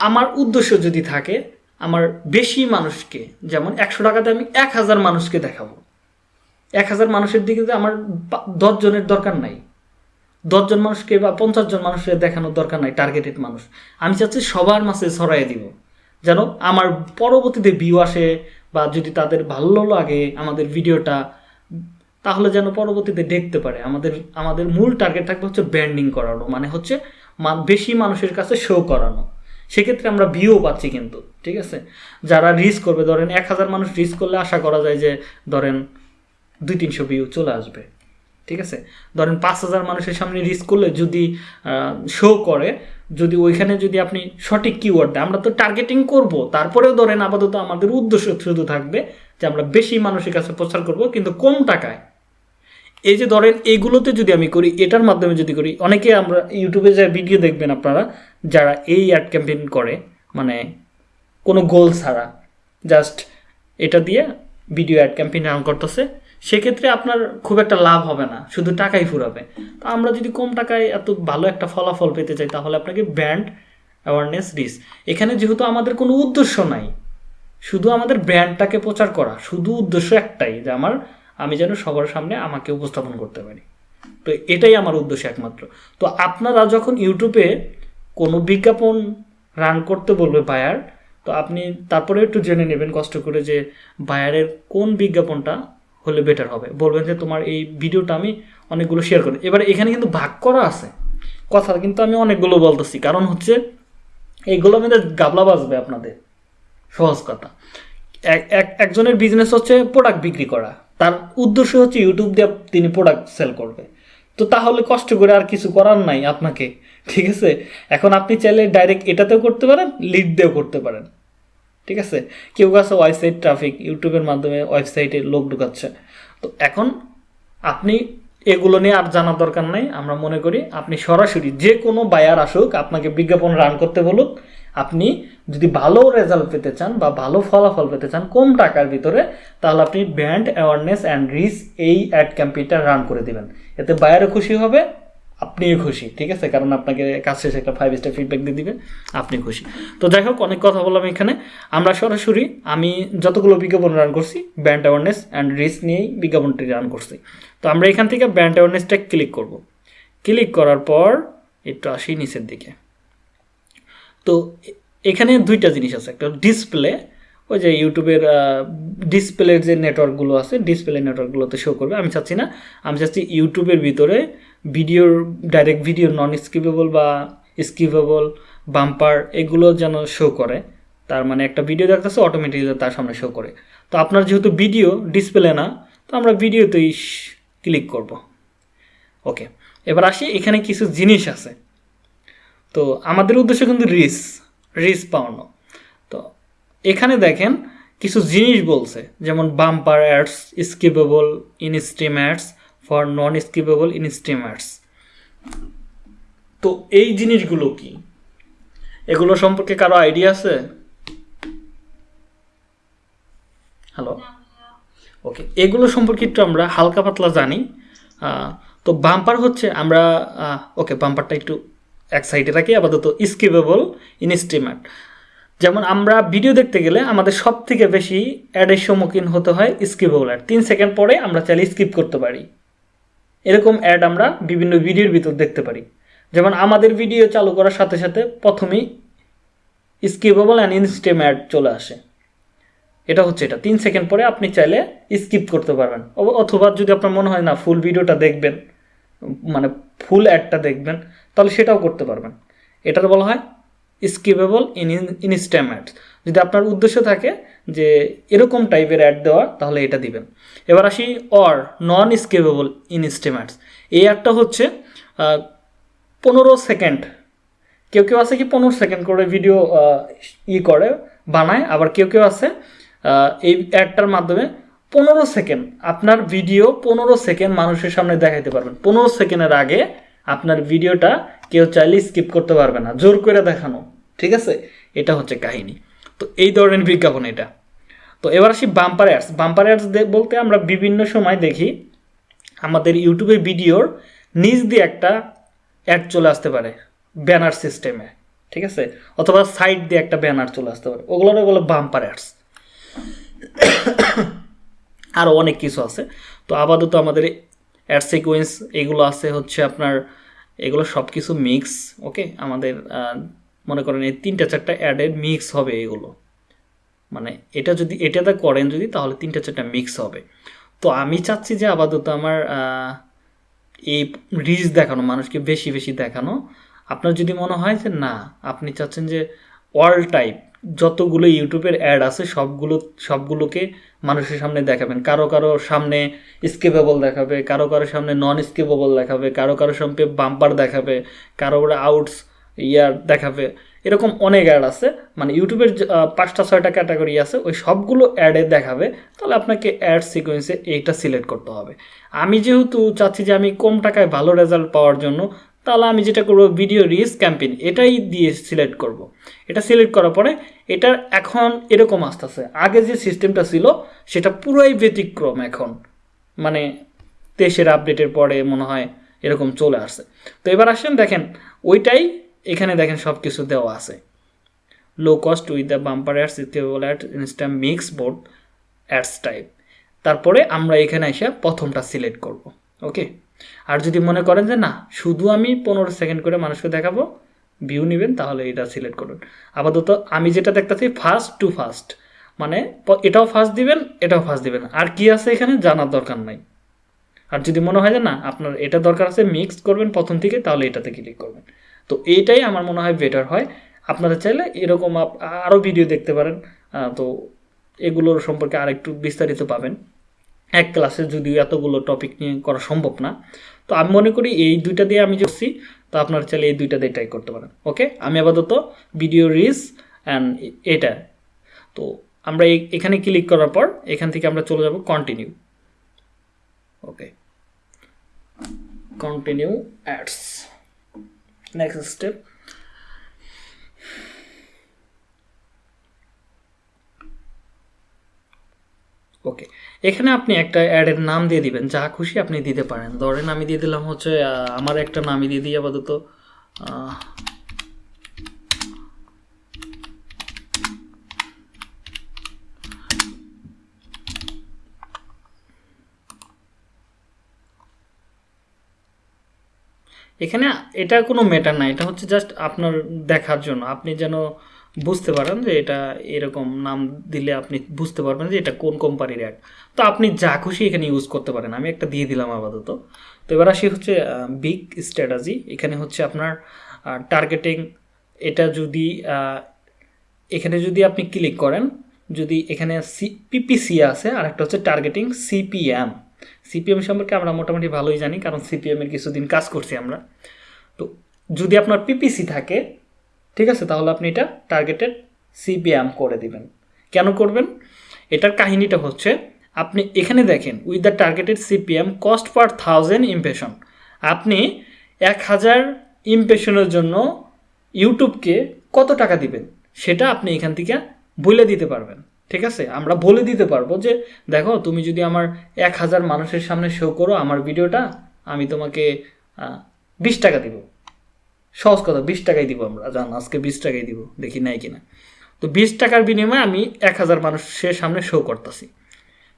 আমার উদ্দেশ্য যদি থাকে আমার বেশি মানুষকে, যেমন একশো টাকাতে আমি এক হাজার মানুষকে দেখাবো। এক হাজার মানুষের দিকে আমার পা- দশ জনের দরকার নাই। দশজন মানুষকে বা পঞ্চাশ জন মানুষের দেখানোর দরকার নাই টার্গেটেড মানুষ। আমি চাচ্ছি সবার মাঝে ছড়াই দিব। যেন আমার পরবর্তীতে ভিউ আসে বা যদি তাদের ভালো লাগে আমাদের ভিডিওটা, তাহলে যেন পরবর্তীতে দেখতে পারে। আমাদের আমাদের মূল টার্গেট থাকবে হচ্ছে ব্র্যান্ডিং করানো মানে হচ্ছে বেশি মানুষের কাছে শো করানো। সেক্ষেত্রে আমরা ভিউও পাচ্ছি কিন্তু, ঠিক আছে? যারা রিস্ক করবে, ধরেন এক হাজার মানুষ রিস্ক করলে আশা করা যায় যে, ধরেন দুই তিনশো ভিউ চলে আসবে, ঠিক আছে? ধরেন পাঁচ হাজার মানুষের সামনে রিস্ক করলে যদি শো করে, যদি ওইখানে যদি আপনি সঠিক কিওয়ার্ড দেয়, আমরা তো টার্গেটিং করব, তারপরেও ধরেন আপাতত আমাদের উদ্দেশ্য শুধু থাকবে যে আমরা বেশি মানুষের কাছে প্রচার করব, কিন্তু কম টাকায়। এই যে ধরেন এইগুলোতে যদি আমি করি, এটার মাধ্যমে যদি করি, অনেকে আমরা ইউটিউবে যে ভিডিও দেখবেন আপনারা যারা এই অ্যাড ক্যাম্পেইন করে মানে কোনো গোল ছাড়া জাস্ট এটা দিয়ে ভিডিও অ্যাড ক্যাম্পেইন রান করতেছে, সেক্ষেত্রে আপনার খুব একটা লাভ হবে না, শুধু টাকাই ফুরাবে। তো আমরা যদি কম টাকায় এত ভালো একটা ফলাফল পেতে চাই, তাহলে আপনাকে ব্র্যান্ড অ্যাওয়ারনেস রিস এখানে যেহেতু আমাদের কোনো উদ্দেশ্য নাই, শুধু আমাদের ব্র্যান্ডটাকে প্রচার করা, শুধু উদ্দেশ্য একটাই, যে আমার, আমি যেন সবার সামনে আমাকে উপস্থাপন করতে পারি। তো এটাই আমার উদ্দেশ্য একমাত্র। তো আপনারা যখন ইউটিউবে কোনো বিজ্ঞাপন রান করতে বলবে বায়ার তো আপনি তারপরে একটু জেনে নেবেন কষ্ট করে যে বায়ারের কোন বিজ্ঞাপনটা হলে বেটার হবে। বলবেন যে তোমার এই ভিডিওটা আমি অনেকগুলো শেয়ার করি। এবারে এখানে কিন্তু ভাগ করা আছে। কথা কিন্তু আমি অনেকগুলো বলতেছি। কারণ হচ্ছে এইগুলো আমাদের গাবলা বাজবে আপনাদের। সহজ কথা। এক- এক- একজনের বিজনেস হচ্ছে প্রোডাক্ট বিক্রি করা। তার উদ্দেশ্য হচ্ছে ইউটিউব দিয়ে তিনি প্রোডাক্ট সেল করবে। তো তাহলে কষ্ট করে আর কিছু করার নাই আপনাকে। ঠিক আছে? এখন আপনি চাইলে ডাইরেক্ট এটাতেও করতে পারেন লিড দিয়েও করতে পারেন। ঠিক আছে? কেউ কাছে ওয়েবসাইট ট্রাফিক ইউটিউবের মাধ্যমে ওয়েবসাইটে লোক ঢুকাচ্ছে। তো এখন আপনি এগুলো নিয়ে আর জানার দরকার নাই। আমরা মনে করি আপনি সরাসরি যে কোনো বায়ার আসুক, আপনাকে বিজ্ঞাপন রান করতে বলুক, আপনি যদি ভালো রেজাল্ট পেতে চান বা ভালো ফলাফল পেতে চান কম টাকার ভিতরে, তাহলে আপনি ব্র্যান্ড অ্যাওয়ারনেস অ্যান্ড রিচ এই অ্যাড ক্যাম্পেইনটা রান করে দিবেন। এতে বায়ারও খুশি হবে। আপনিও খুশি, ঠিক আছে? কারণ আপনাকে কাজ শেষে একটা ফাইভ স্টার ফিডব্যাক দিয়ে দিবে আপনি খুশি। তো যাই হোক, অনেক কথা বললাম এখানে। আমরা সরাসরি, আমি যতগুলো বিজ্ঞাপন রান করছি ব্র্যান্ড অ্যাওয়ারনেস অ্যান্ড রিচ নিয়েই বিজ্ঞাপনটি রান করছি। তো আমরা এখান থেকে ব্র্যান্ড অ্যাওয়ারনেসটা ক্লিক করব। ক্লিক করার পর, একটু আসি নিচের দিকে। তো এখানে দুইটা জিনিস আছে। একটা ডিসপ্লে ওই যে ইউটিউবের ডিসপ্লের যে নেটওয়ার্কগুলো আছে ডিসপ্লে নেটওয়ার্কগুলোতে শো করবে। আমি চাচ্ছি না, আমি চাচ্ছি ইউটিউবের ভিতরে ভিডিওর ডাইরেক্ট ভিডিও নন স্কিপেবল বা স্কিপেবল বাম্পার এগুলো যেন শো করে। তার মানে একটা ভিডিও দেখতেছে অটোমেটিকলি তার সামনে শো করে। তো আপনার যেহেতু ভিডিও ডিসপ্লে না, তো আমরা ভিডিওতেই ক্লিক করব। ওকে এবার আসি, এখানে কিছু জিনিস আছে। তো আমাদের উদ্দেশ্য কিন্তু রিস রিস পাওয়ানো। তো এখানে দেখেন, কিছু জিনিস বলছে। যেমন bumper ads skippable in stream ads for non skippable in stream ads তো এই জিনিসগুলো কি? এগুলো সম্পর্কে কারও আইডিয়া আছে? হ্যালো ওকে এগুলো সম্পর্কে একটু আমরা হালকা পাতলা জানি। তো বাম্পার হচ্ছে আমরা ওকে বাম্পারটা একটু এক সাইডে রাখি আপাতত স্কিপেবল ইনস্ট্রিমেন্ট যেমন আমরা ভিডিও দেখতে গেলে আমাদের সব থেকে বেশি অ্যাডের সম্মুখীন হতে হয় স্কিপেবল অ্যাড তিন সেকেন্ড পরে আমরা চাইলে স্কিপ করতে পারি। এরকম অ্যাড আমরা বিভিন্ন ভিডিওর ভিতর দেখতে পারি। যেমন আমাদের ভিডিও চালু করার সাথে সাথে প্রথমেই স্কিপেবল অ্যান্ড ইনস্টেম অ্যাড চলে আসে। এটা হচ্ছে এটা। তিন সেকেন্ড পরে আপনি চাইলে স্কিপ করতে পারবেন। অথবা যদি আপনার মনে হয় না ফুল ভিডিওটা দেখবেন মানে ফুল অ্যাডটা দেখবেন, তাহলে সেটাও করতে পারবেন। এটার বলা হয় স্কিপেবল ইন ইনস্ট্যাম অ্যাড যদি আপনার উদ্দেশ্য থাকে যে এরকম টাইপের অ্যাড দেওয়া তাহলে এটা দিবেন। এবার আসি or non skippable instream ads এই অ্যাডটা হচ্ছে পনেরো সেকেন্ড কেউ কেউ আছে কি পনেরো সেকেন্ড করে ভিডিও ই করে, বানায়। আবার কেউ কেউ আছে এই অ্যাডটার মাধ্যমে পনেরো সেকেন্ড আপনার ভিডিও পনেরো সেকেন্ড মানুষের সামনে দেখাইতে পারবেন। পনেরো সেকেন্ডের আগে আপনার ভিডিওটা কেউ চাইলে স্কিপ করতে পারবে না। জোর করে দেখানো। ঠিক আছে? এটা হচ্ছে কাহিনী। তো এই ধরনের বিজ্ঞাপন এটা। তো এবার আসি বাম্পার অ্যাডস বাম্পার অ্যাডস বলতে আমরা বিভিন্ন সময় দেখি আমাদের ইউটিউবে ভিডিওর নিচ দিয়ে একটা অ্যাড চলে আসতে পারে ব্যানার সিস্টেমে ঠিক আছে? অথবা সাইড দিয়ে একটা ব্যানার চলে আসতে পারে। ওগুলোর ওগুলো বাম্পার অ্যাডস আরও অনেক কিছু আছে। তো আপাতত আমাদের অ্যাড সিকোয়েন্স এগুলো আছে হচ্ছে আপনার, এগুলো সব কিছু মিক্স ওকে আমাদের মনে করেন এই তিনটা চারটা অ্যাডের মিক্স হবে এগুলো। মানে এটা যদি এটাতে করেন যদি, তাহলে তিনটা চারটা মিক্স হবে। তো আমি চাচ্ছি যে আপাতত আমার এই রিচ দেখানো, মানুষকে বেশি বেশি দেখানো। আপনার যদি মনে হয় যে না, আপনি চাচ্ছেন যে অল টাইপ যতগুলো ইউটিউবের অ্যাড আছে, সবগুলো, সবগুলোকে মানুষের সামনে দেখাবেন। কারও কারও সামনে স্কেপেবল দেখাবে, কারও কারও সামনে নন স্কেপেবল দেখাবে, কারও কারও সামনে বাম্পার দেখাবে, কারও আউটস ইয়ার দেখাবে। এরকম অনেক অ্যাড আছে। মানে ইউটিউবের পাঁচটা, ছয়টা ক্যাটাগরি আছে, ওই সবগুলো অ্যাডে দেখাবে। তাহলে আপনাকে অ্যাড সিকোয়েন্সে এইটা সিলেক্ট করতে হবে। আমি যেহেতু চাচ্ছি যে আমি কম টাকায় ভালো রেজাল্ট পাওয়ার জন্য, তাহলে আমি যেটা করব ভিডিও রিস ক্যাম্পেইন এটাই দিয়ে সিলেক্ট করব। এটা সিলেক্ট করার পরে, এটার এখন এরকম আসতেছে। আগে যে সিস্টেমটা ছিল, সেটা পুরোই ব্যতিক্রম এখন। মানে তেইশের আপডেটের পরে মনে হয় এরকম চলে আসছে। তো এবার আসেন, দেখেন, ওইটাই এখানে দেখেন সব কিছু দেওয়া আছে। Low cost with the bumper ads skippable ad instream mix board ads type তারপরে আমরা এখানে এসে প্রথমটা সিলেক্ট করব ওকে আর যদি মনে করেন যে না, শুধু আমি পনেরো সেকেন্ড করে মানুষকে দেখাবো ভিউ নেবেন, তাহলে এটা সিলেক্ট করুন। আপাতত আমি যেটা দেখতেছি ফার্স্ট টু ফার্স্ট মানে এটাও ফার্স্ট দিবেন, এটাও ফার্স্ট দিবেন। আর কি আছে এখানে জানার দরকার নাই। আর যদি মনে হয় যে না, আপনার এটা দরকার আছে মিক্স করবেন প্রথম থেকে, তাহলে এটাতে ক্লিক করবেন। তো এইটাই আমার মনে হয় বেটার হয়। আপনারা চাইলে এরকম আরও ভিডিও দেখতে পারেন। তো এগুলোর সম্পর্কে আরেকটু বিস্তারিত পাবেন। এক ক্লাসে যদিও এতগুলো টপিক নিয়ে করা সম্ভব না। তো আমি মনে করি এই দুইটা দিয়ে আমি করছি, তো আপনারা চাইলে এই দুইটা দিয়ে ট্রাই করতে পারেন। ওকে আমি আপাতত ভিডিও রিস অ্যান্ড এটা। তো আমরা এখানে ক্লিক করার পর এখান থেকে আমরা চলে যাব continue okay continue ads next step. Okay এখানে আপনি একটা অ্যাডের নাম দিয়ে দিবেন, যা খুশি আপনি দিতে পারেন। ধরেন আমি দিয়ে দিলাম হচ্ছে আমার একটা নামই দিয়ে দিই আপাতত এখানে এটা কোনো ম্যাটার না এটা হচ্ছে জাস্ট আপনার দেখার জন্য। আপনি যেন বুঝতে পারেন যে এটা এরকম নাম দিলে আপনি বুঝতে পারবেন যে এটা কোন কোম্পানির অ্যাড তো আপনি যা খুশি এখানে ইউজ করতে পারেন। আমি একটা দিয়ে দিলাম আপাতত। তো এবার আসি হচ্ছে বিগ স্ট্র্যাটাজি এখানে হচ্ছে আপনার টার্গেটিং এটা যদি এখানে যদি আপনি ক্লিক করেন, যদি এখানে সি পিপিসি আছে আর একটা হচ্ছে টার্গেটিং সিপিএম সিপিএম সম্পর্কে আমরা মোটামুটি ভালোই জানি, কারণ সিপিএম এর কিছুদিন কাজ করছি আমরা। তো যদি আপনার পিপিসি থাকে, ঠিক আছে, তাহলে আপনি এটা টার্গেটেড সিপিএম করে দিবেন। কেন করবেন? এটার কাহিনীটা হচ্ছে, আপনি এখানে দেখেন with the targeted CPM cost per thousand impression আপনি এক হাজার ইমপ্রেশনের জন্য ইউটিউবকে কত টাকা দিবেন? সেটা আপনি এখান থেকে বলে দিতে পারবেন। ঠিক আছে? আমরা বলে দিতে পারব যে, দেখো, তুমি যদি আমার এক হাজার মানুষের সামনে শো করো আমার ভিডিওটা, আমি তোমাকে বিশ টাকা দিব। সহজ কথা, বিশ টাকাই দিব আমরা। জান, আজকে বিশ টাকাই দিব, দেখি নাই কিনা। তো বিশ টাকার বিনিময়ে আমি এক হাজার মানুষের সামনে শো করতেছি।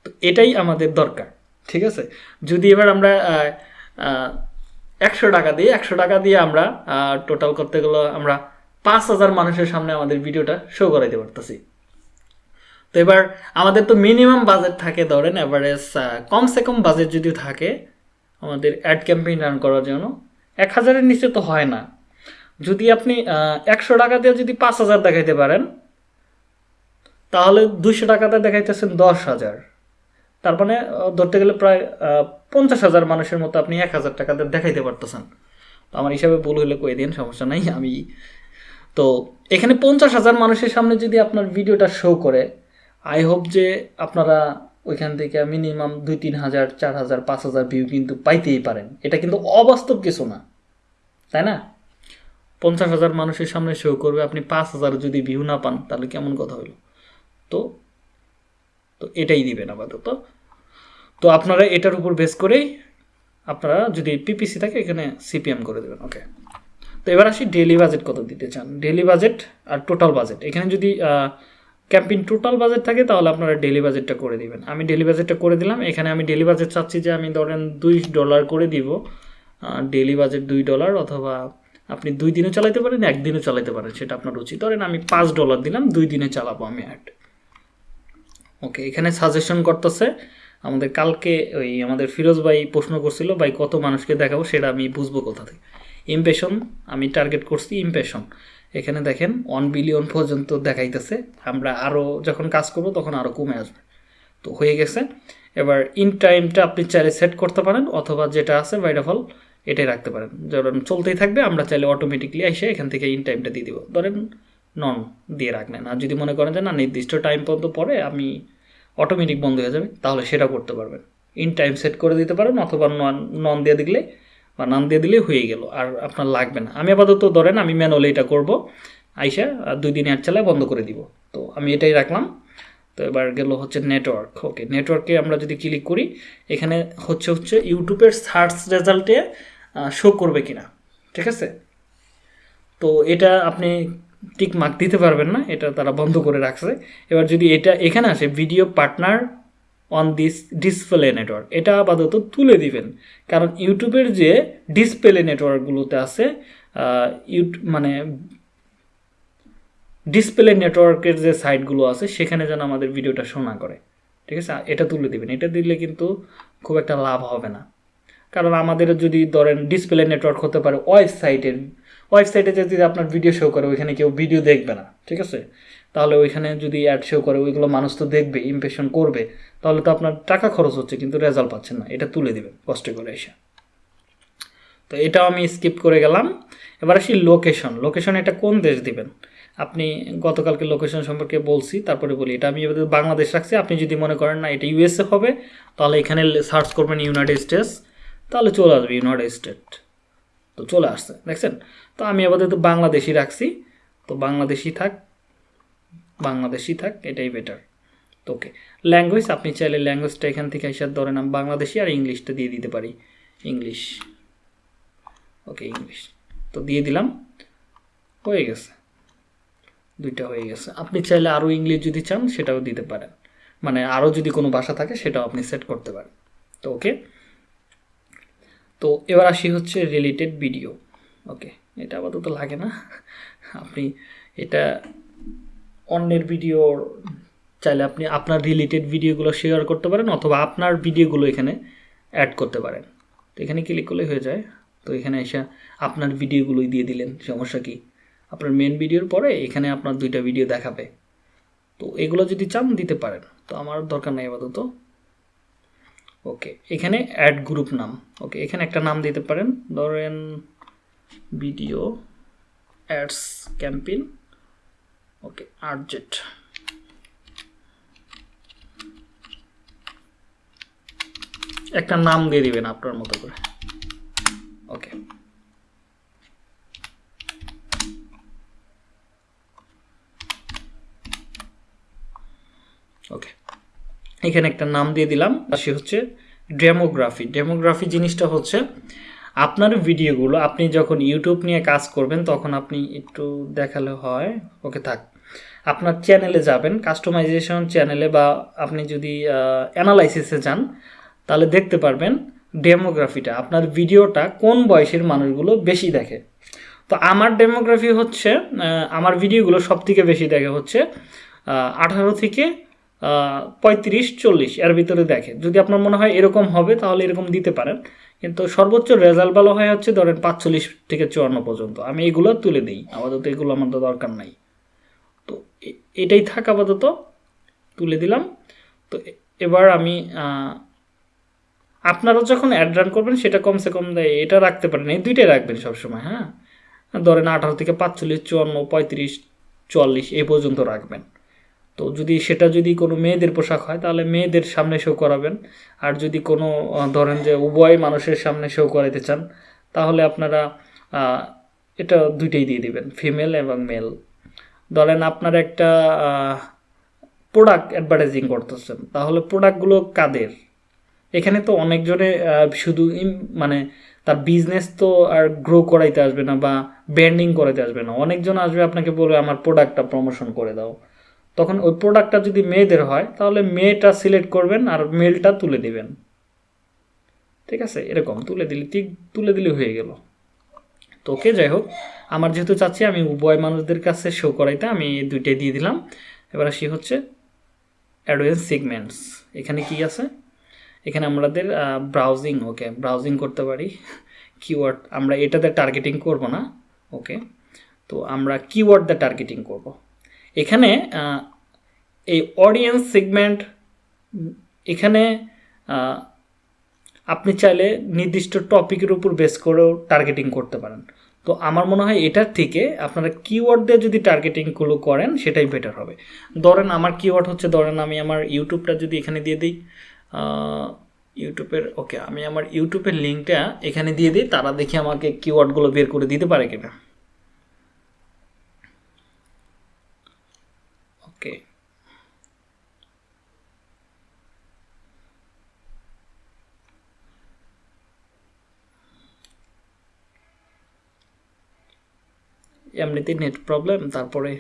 তো এটাই আমাদের দরকার, ঠিক আছে? যদি এবার আমরা একশো টাকা দিয়ে একশো টাকা দিয়ে আমরা টোটাল করতে গেলে আমরা পাঁচ হাজার মানুষের সামনে আমাদের ভিডিওটা শো করাইতে পারতেছি। তো এবার আমাদের তো মিনিমাম বাজেট থাকে ধরেন অ্যাভারেজ কমসে কম বাজেট যদি থাকে, আমাদের অ্যাড ক্যাম্পেইন রান করার জন্য, এক হাজারের নিচে তো হয় না। যদি আপনি একশো টাকা দিয়ে যদি পাঁচ হাজার দেখাইতে পারেন, তাহলে দুইশো টাকাতে দেখাইতেছেন দশ হাজার। তার মানে ধরতে গেলে প্রায় পঞ্চাশ হাজার মানুষের মতো আপনি এক হাজার টাকাতে দেখাইতে পারতেছেন। তো আমার হিসাবে ভুল হলে কয়ে দিন, সমস্যা নাই, আমি তো এখানে পঞ্চাশ হাজার মানুষের সামনে যদি আপনার ভিডিওটা শো করে আই হোপ যে আপনারা ওইখান থেকে মিনিমাম দুই, তিন হাজার, চার হাজার, পাঁচ হাজার ভিউ কিন্তু পাইতেই পারেন। এটা কিন্তু অবাস্তব কিছু না, তাই না? পঞ্চাশ হাজার মানুষের সামনে শো করবে, আপনি পাঁচ হাজার যদি ভিউ না পান, তাহলে কেমন কথা হলো তো তো এটাই দিবেন আপাতত। তো আপনারা এটার উপর বেস করেই আপনারা যদি পিপিসি থাকে, এখানে সিপিএম করে দেবেন ওকে তো এবার আসি ডেলি বাজেট কত দিতে চান? ডেলি বাজেট আর টোটাল বাজেট এখানে যদি ক্যাম্পিং টোটাল বাজেট থাকে, তাহলে আপনারা ডেলি বাজেটটা করে দিবেন। আমি ডেলি বাজেটটা করে দিলাম। এখানে আমি ডেলি বাজেট চাচ্ছি যে আমি ধরেন দুই ডলার করে দিব। ডেলি বাজেট দুই ডলার অথবা আপনি দুই দিনে চালাতে পারেন একদিনে চালাতে পারেন, সেটা আপনার উচিত। ধরেন আমি পাঁচ ডলার দিলাম, দুই দিনে চালাবো আমি অ্যাড। ওকে, এখানে সাজেশন করতেছে, আমাদের কালকে ওই আমাদের ফিরোজ ভাই প্রশ্ন করছিল, ভাই, কত মানুষকে দেখাবো? সেটা আমি বুঝব কোথা থেকে। ইমপ্রেশন আমি টার্গেট করছি ইমপ্রেশন এখানে দেখেন ওয়ান বিলিয়ন পর্যন্ত দেখাইতেছে। আমরা আরও যখন কাজ করব, তখন আরও কমে আসবে। তো হয়ে গেছে। এবার ইন টাইমটা আপনি চাইলে সেট করতে পারেন, অথবা যেটা আছে বাইড অফ অল এটাই রাখতে পারেন। ধরেন চলতেই থাকবে, আমরা চাইলে অটোমেটিকলি এসে এখান থেকে ইন টাইমটা দিয়ে দিব। ধরেন নন দিয়ে রাখলেন। আর যদি মনে করেন যে না, নির্দিষ্ট টাইম পর্যন্ত পরে আমি অটোমেটিক বন্ধ হয়ে যাবে, তাহলে সেটা করতে পারবেন। ইন টাইম সেট করে দিতে পারেন, অথবা নন নন দিয়ে দিলে বা নাম দিয়ে দিলেই হয়ে গেল, আর আপনার লাগবে না। আমি আপাতত ধরেন আমি ম্যানুয়ালি এটা করব, আইসা আর দুই দিন অ্যাড চালায় বন্ধ করে দিব। তো আমি এটাই রাখলাম। তো এবার গেল হচ্ছে নেটওয়ার্ক ওকে নেটওয়ার্কে আমরা যদি ক্লিক করি, এখানে হচ্ছে হচ্ছে ইউটিউবের সার্চ রেজাল্টে শো করবে কিনা, ঠিক আছে? তো এটা আপনি টিক মার্ক দিতে পারবেন না, এটা তারা বন্ধ করে রাখছে। এবার যদি এটা এখানে আসে video partner on this display network এটা আপাতত তুলে দিবেন। কারণ ইউটিউবের যে ডিসপ্লে নেটওয়ার্কগুলোতে আছে মানে ডিসপ্লে নেটওয়ার্কের যে সাইটগুলো আছে, সেখানে যেন আমাদের ভিডিওটা শোনা করে। ঠিক আছে? এটা তুলে দিবেন। এটা দিলে কিন্তু খুব একটা লাভ হবে না। কারণ আমাদের যদি ধরেন ডিসপ্লে নেটওয়ার্ক হতে পারে ওয়েবসাইটের ওয়েবসাইটে যদি আপনার ভিডিও শো করে, ওইখানে কেউ ভিডিও দেখবে না, ঠিক আছে? তাহলে ওইখানে যদি অ্যাড শো করে, ওইগুলো মানুষ তো দেখবে ইমপ্রেশন করবে, তাহলে তো আপনার টাকা খরচ হচ্ছে, কিন্তু রেজাল্ট পাচ্ছেন না, এটা তুলে দেবেন কষ্ট করে এসে। তো এটাও আমি স্কিপ করে গেলাম। এবার আসি লোকেশন লোকেশন এটা কোন দেশ দিবেন? আপনি গতকালকে লোকেশন সম্পর্কে বলছি, তারপরে বলি, এটা আমি এবার বাংলাদেশ রাখছি, আপনি যদি মনে করেন না, এটা ইউএসএ হবে, তাহলে এখানে সার্চ করবেন ইউনাইটেড স্টেটস তাহলে চলে আসবে ইউনাইটেড স্টেট তো চলে আসছে, দেখছেন? তো আমি আপাতত বাংলাদেশি রাখছি। তো বাংলাদেশি থাক বাংলাদেশি থাক, এটাই বেটার তো ওকে ল্যাঙ্গুয়েজ আপনি চাইলে ল্যাঙ্গুয়েজটা এখান থেকে এসে ধরেন আমি বাংলাদেশি আর ইংলিশটা দিয়ে দিতে পারি। ইংলিশ ওকে ইংলিশ তো দিয়ে দিলাম, হয়ে গেছে। দুইটা হয়ে গেছে। আপনি চাইলে আরও ইংলিশ যদি চান, সেটাও দিতে পারেন। মানে আরও যদি কোনো ভাষা থাকে, সেটাও আপনি সেট করতে পারেন। তো ওকে তো এবার আসি হচ্ছে রিলেটেড ভিডিও ওকে এটা আপাতত লাগে না। আপনি এটা অন্যের ভিডিও চাইলে আপনি আপনার রিলেটেড ভিডিওগুলো শেয়ার করতে পারেন অথবা আপনার ভিডিওগুলো এখানে অ্যাড করতে পারেন। তো এখানে ক্লিক করলে হয়ে যায়। তো এখানে এসে আপনার ভিডিওগুলোই দিয়ে দিলেন, সমস্যা কি? আপনার মেন ভিডিওর পরে এখানে আপনার দুইটা ভিডিও দেখাবে। তো এগুলো যদি চান দিতে পারেন। তো আমার দরকার নেই আপাতত। ওকে এখানে অ্যাড গ্রুপ নাম। ওকে এখানে একটা নাম দিতে পারেন। ধরেন ভিডিও অ্যাডস ক্যাম্পেইন ওকে আর্জেট একটা নাম দিয়ে দিবেন আপনার মতো করে। ওকে ওকে এখানে একটা নাম দিয়ে দিলাম সে হচ্ছে ডেমোগ্রাফি। ডেমোগ্রাফি জিনিসটা হচ্ছে, আপনার ভিডিওগুলো, আপনি যখন ইউটিউব নিয়ে কাজ করবেন, তখন আপনি একটু দেখালে হয়। ওকে, থাক। আপনার চ্যানেলে যাবেন কাস্টমাইজেশন চ্যানেলে বা আপনি যদি অ্যানালাইসিসে যান, তাহলে দেখতে পারবেন ডেমোগ্রাফিটা। আপনার ভিডিওটা কোন বয়সের মানুষগুলো বেশি দেখে? তো আমার ডেমোগ্রাফি হচ্ছে আমার ভিডিওগুলো সব থেকে বেশি দেখে হচ্ছে আঠারো থেকে পঁয়ত্রিশ, চল্লিশ, এর ভিতরে দেখে যদি আপনার মনে হয় এরকম হবে, তাহলে এরকম দিতে পারেন। কিন্তু সর্বোচ্চ রেজাল্ট ভালো হয় হচ্ছে ধরেন পাঁচচল্লিশ থেকে চুয়ান্ন পর্যন্ত। আমি এগুলো তুলে দিই। আপাতত এগুলো আমার তো দরকার নাই। তো এটাই থাক আপাতত। তুলে দিলাম। তো এবার আমি আপনারা যখন অ্যাড রান করবেন, সেটা কমসে কম এটা রাখতে পারেন। এই দুইটাই রাখবেন সবসময় হ্যাঁ? ধরেন আঠারো থেকে পাঁচচল্লিশ, চুয়ান্ন, পঁয়ত্রিশ, চুয়াল্লিশ, এই পর্যন্ত রাখবেন। তো যদি সেটা যদি কোনো মেয়েদের পোশাক হয়, তাহলে মেয়েদের সামনে শো করাবেন। আর যদি কোনো ধরেন যে উভয় মানুষের সামনে শো করাইতে চান, তাহলে আপনারা এটা দুইটাই দিয়ে দিবেন ফিমেল এবং মেল ধরেন আপনার একটা প্রোডাক্ট অ্যাডভার্টাইজিং করতেছেন, তাহলে প্রোডাক্টগুলো কাদের? এখানে তো অনেকজনে শুধু মানে তার বিজনেস তো আর গ্রো করাইতে আসবে না বা ব্র্যান্ডিং করাইতে আসবে না। অনেকজন আসবে আপনাকে বলবে, আমার প্রোডাক্টটা প্রমোশন করে দাও। তখন ওই প্রোডাক্টটা যদি মেয়েদের হয়, তাহলে মেয়েটা সিলেক্ট করবেন আর মেলটা তুলে দিবেন। ঠিক আছে? এরকম তুলে দিলে, ঠিক তুলে দিলে হয়ে গেল। তো ওকে, যাই হোক, আমার যেহেতু চাচ্ছি, আমি উভয় মানুষদের কাছে শো করাইতে, আমি দুইটাই দিয়ে দিলাম। এবার আসি হচ্ছে অ্যাডভেন্স সিগমেন্টস এখানে কি আছে? এখানে আমাদের ব্রাউজিং ওকে ব্রাউজিং করতে পারি। কিওয়ার্ড আমরা এটাতে টার্গেটিং করব না ওকে তো আমরা কিওয়ার্ড দিয়ে টার্গেটিং করব। এখানে এই অডিয়েন্স সেগমেন্ট এখানে আপনি চাইলে নির্দিষ্ট টপিকের উপর বেস করেও টার্গেটিং করতে পারেন। তো আমার মনে হয় এটার থেকে আপনারা কিওয়ার্ড দিয়ে যদি টার্গেটিংগুলো করেন, সেটাই বেটার হবে। ধরেন আমার কিওয়ার্ড হচ্ছে, ধরেন আমি আমার ইউটিউবটা যদি এখানে দিয়ে দিই ইউটিউবের ওকে আমি আমার ইউটিউবের লিঙ্কটা এখানে দিয়ে দিই, তারা দেখি আমাকে কিওয়ার্ডগুলো বের করে দিতে পারে কিনা ওকে এমনিতেই নেট প্রবলেম তারপরে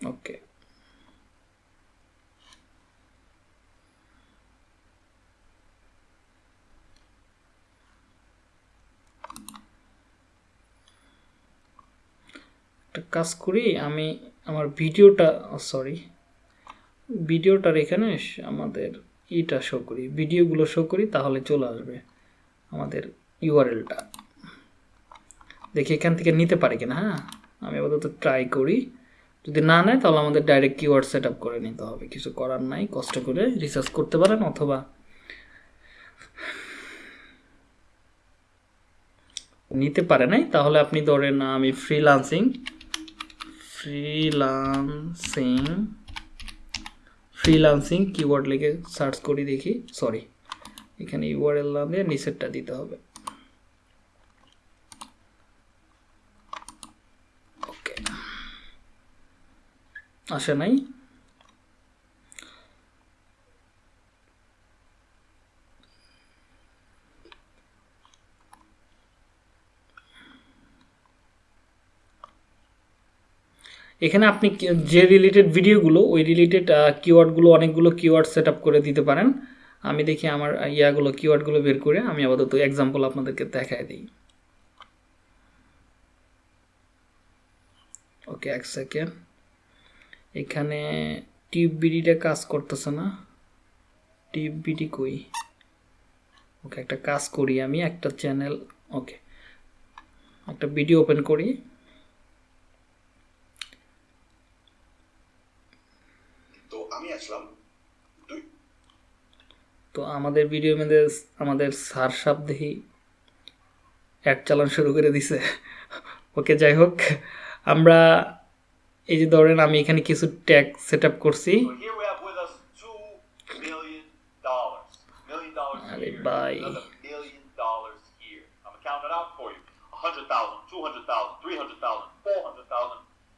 ওকে একটা কাজ করি, আমি আমার ভিডিওটা সরি ভিডিওটার এখানে আমাদের ইটা শো করি। ভিডিওগুলো শো করি, তাহলে চলে আসবে আমাদের ইউআরএলটা দেখি এখান থেকে নিতে পারি কিনা হ্যাঁ? আমি আপাতত ট্রাই করি। যদি না নেয়, তাহলে আমাদের ডাইরেক্ট কিওয়ার্ড সেট আপ করে নিতে হবে। কিছু করার নাই, কষ্ট করে রিসার্চ করতে পারেন, অথবা নিতে পারে নাই, তাহলে আপনি ধরেন, আমি ফ্রিলান্সিং ফ্রিলান্সিং ফ্রিলান্সিং কিওয়ার্ড লিখে সার্চ করি দেখি সরি এখানে ইউআরএল না দিয়ে নিচেরটা দিতে হবে। আসে নাই? এখানে আপনি যে রিলেটেড ভিডিওগুলো ওই রিলেটেড কিওয়ার্ডগুলো অনেকগুলো কিওয়ার্ড সেট করে দিতে পারেন। আমি দেখি আমার ইয়াগুলো কিওয়ার্ডগুলো বের করে আমি আপাতত এক্সাম্পল আপনাদেরকে দেখায় দিই। ওকে, এক সেকেন্ড এখানে টিপ বিডিটা কাজ করতেছে না। টিপ বিডি কই? ওকে, একটা কাজ করি আমি, একটা চ্যানেল ওকে। একটা ভিডিও ওপেন করি তো আমি গেছিলাম তো আমাদের ভিডিও মধ্যে আমাদের সার সাপ দেখি এক চালান শুরু করে দিছে। ওকে যাই হোক আমরা এই যে ধরেন আমি এখানে কিছু ট্যাগ সেট আপ করছি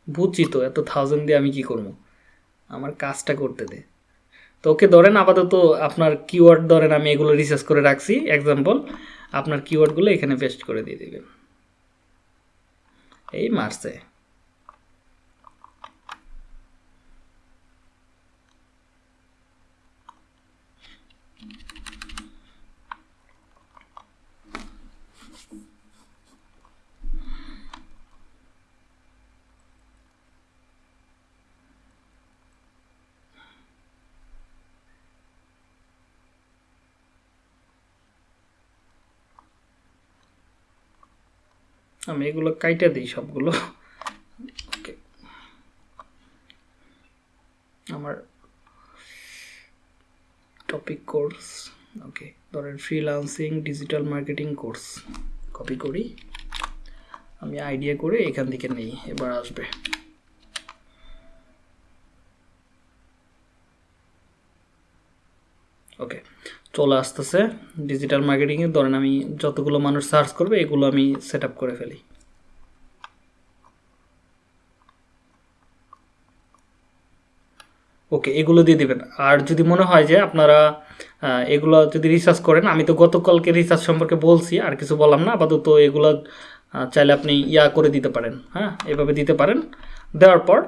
বুঝছি তো এত থাউজেন্ড দিয়ে আমি কি করব? আমার কাজটা করতে দে। তো ওকে ধরেন আপাতত আপনার কিওয়ার্ড ধরেন আমি এগুলো রিসার্চ করে রাখছি এক্সাম্পল আপনার কিওয়ার্ডগুলো এখানে পেস্ট করে দিয়ে দেবেন। এই মারছে। আমি এগুলো কাইটা দিই সবগুলো। ওকে। আমার টপিক কোর্স ওকে ধরেন freelancing digital marketing course copy করি। আমি আইডিয়া করে এখান থেকে নেই, এবার আসবে। ওকে চলে আসতেছে। ডিজিটাল মার্কেটিংয়ে ধরেন আমি যতগুলো মানুষ সার্চ করবে, এগুলো আমি সেট করে ফেলি। ওকে এগুলো দিয়ে দিবেন। আর যদি মনে হয় যে আপনারা এগুলো যদি রিসার্চ করেন, আমি তো গতকালকে রিসার্চ সম্পর্কে বলছি, আর কিছু বললাম না, আপাতত এগুলো চাইলে আপনি ইয়া করে দিতে পারেন হ্যাঁ? এভাবে দিতে পারেন। দেওয়ার পর,